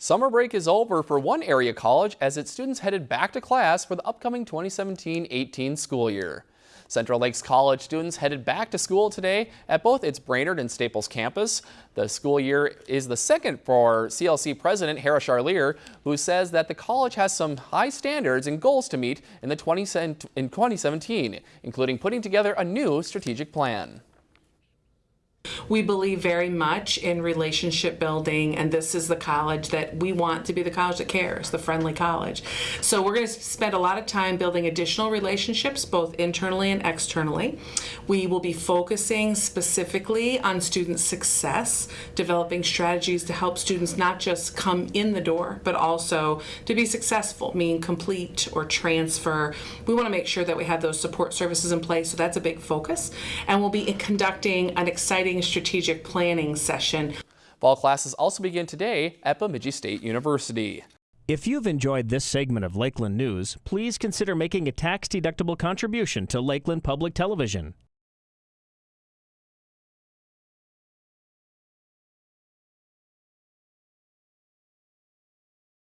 Summer break is over for one area college as its students headed back to class for the upcoming 2017-18 school year. Central Lakes College students headed back to school today at both its Brainerd and Staples campus. The school year is the second for CLC President Hara Charlier, who says that the college has some high standards and goals to meet in, the 20, in 2017, including putting together a new strategic plan. We believe very much in relationship building, and this is the college that we want to be the college that cares, the friendly college. So we're going to spend a lot of time building additional relationships, both internally and externally. We will be focusing specifically on student success, developing strategies to help students not just come in the door, but also to be successful, meaning complete or transfer. We want to make sure that we have those support services in place, so that's a big focus. And we'll be conducting an exciting strategic planning session. Fall classes also begin today at Bemidji State University. If you've enjoyed this segment of Lakeland News, please consider making a tax-deductible contribution to Lakeland Public Television.